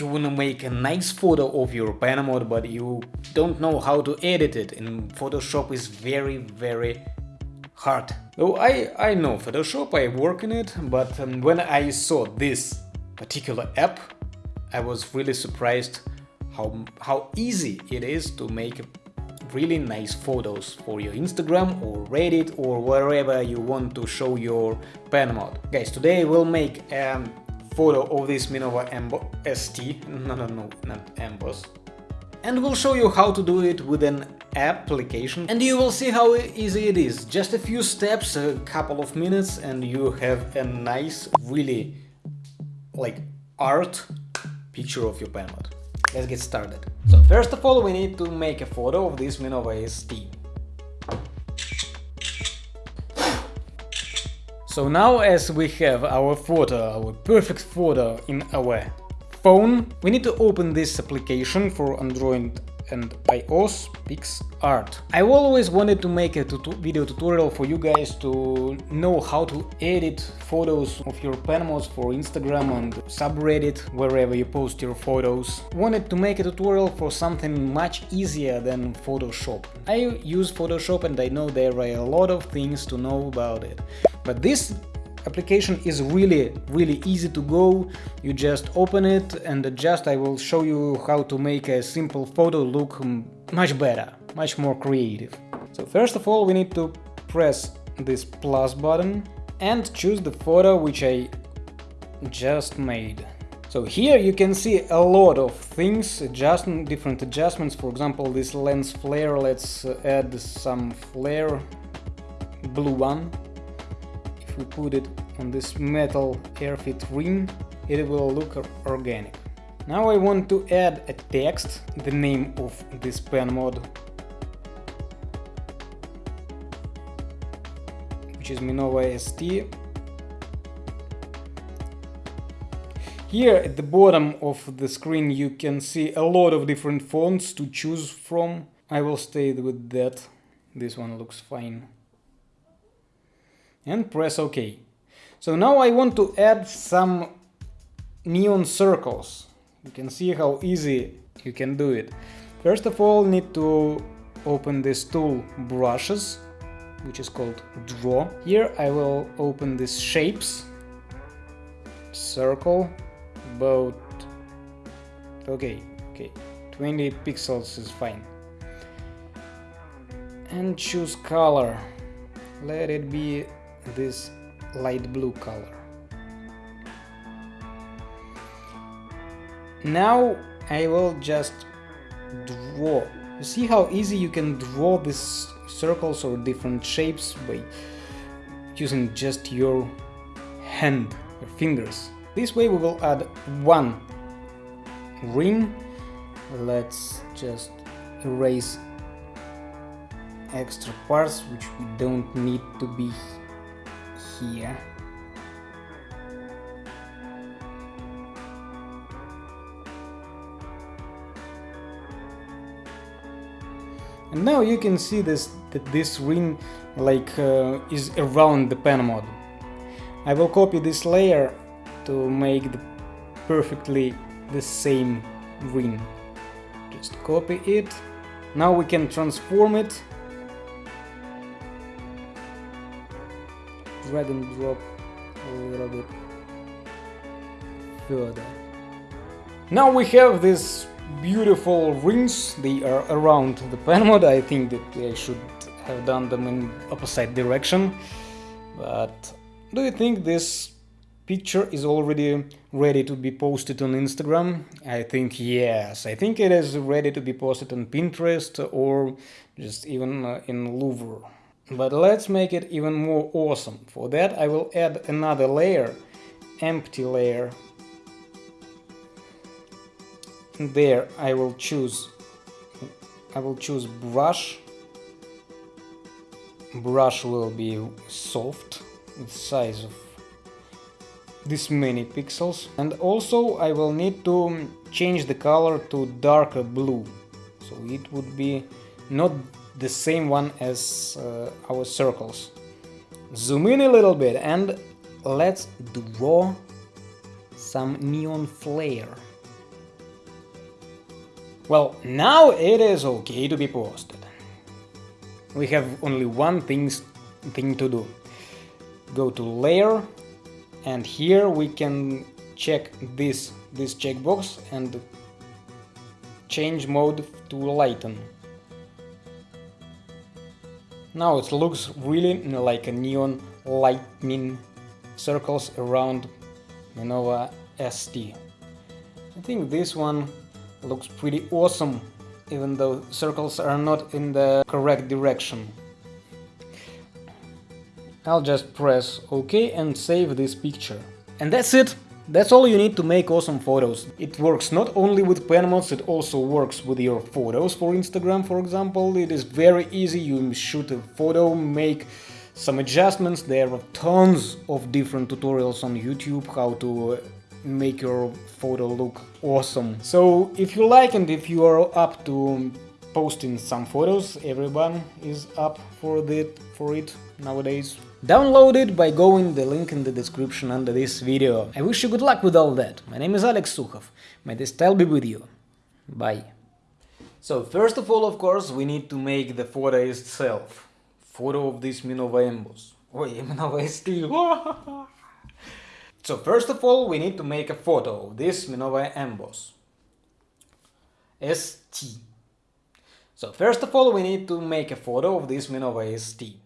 you wanna make a nice photo of your pen mod but you don't know how to edit it and Photoshop is very very hard. Oh, I, I know Photoshop, I work in it, but um, when I saw this particular app, I was really surprised how, how easy it is to make really nice photos for your Instagram or Reddit or wherever you want to show your pen mod. Guys, today we'll make a photo of this Minova Embo ST, no, no, no, not Emboss, and we'll show you how to do it with an application and you will see how easy it is. Just a few steps, a couple of minutes and you have a nice, really like art picture of your pen mod. Let's get started. So first of all we need to make a photo of this Minova ST. So now as we have our photo, our perfect photo in our phone, we need to open this application for Android and iOS PicsArt. I've always wanted to make a video tutorial for you guys to know how to edit photos of your pen mods for Instagram and subreddit, wherever you post your photos. Wanted to make a tutorial for something much easier than Photoshop. I use Photoshop and I know there are a lot of things to know about it. But this application is really really easy to go. You just open it and just I will show you how to make a simple photo look much better much more creative. So first of all we need to press this plus button and choose the photo which I just made. So here you can see a lot of things, adjust different adjustments, for example this lens flare, let's add some flare, blue one, if we put it on this metal airfit ring, it will look organic. Now I want to add a text, the name of this pen mod, which is Minova ST. Here at the bottom of the screen you can see a lot of different fonts to choose from. I will stay with that, this one looks fine and press OK. So now I want to add some neon circles. You can see how easy you can do it. First of all, need to open this tool brushes, which is called draw. Here I will open this shapes, circle, about, okay, okay, 20 pixels is fine. And choose color, let it be this light blue color. Now I will just draw. You see how easy you can draw these circles or different shapes by using just your hand, your fingers. This way we will add one ring. Let's just erase extra parts which we don't need to be here. And now you can see this that this ring like uh, is around the pen mod. I will copy this layer to make the perfectly the same ring. Just copy it. Now we can transform it drag and drop a little bit further. Now we have these beautiful rings, they are around the pen mod, I think that I should have done them in opposite direction, but do you think this picture is already ready to be posted on Instagram? I think yes, I think it is ready to be posted on Pinterest or just even uh, in Louvre. But let's make it even more awesome. For that I will add another layer, empty layer. There I will choose I will choose brush. Brush will be soft, with size of this many pixels. And also I will need to change the color to darker blue. So it would be not the same one as uh, our circles. Zoom in a little bit and let's draw some neon flare. Well, now it is okay to be posted. We have only one things, thing to do. Go to layer and here we can check this, this checkbox and change mode to lighten. Now it looks really like a neon lightning circles around Minova ST. I think this one looks pretty awesome, even though circles are not in the correct direction. I'll just press OK and save this picture. And that's it! That's all you need to make awesome photos. It works not only with pen mods, it also works with your photos for Instagram, for example. It is very easy, you shoot a photo, make some adjustments, there are tons of different tutorials on YouTube how to uh, make your photo look awesome. So if you like and if you are up to posting some photos, everyone is up for it, for it nowadays. Download it by going the link in the description under this video. I wish you good luck with all that. My name is Alex Sukhov. May the style be with you. Bye. So first of all, of course, we need to make the photo itself. Photo of this Minova Emboss. Oi, Minova ST. so first of all, we need to make a photo of this Minova Emboss. ST. So first of all, we need to make a photo of this Minova ST.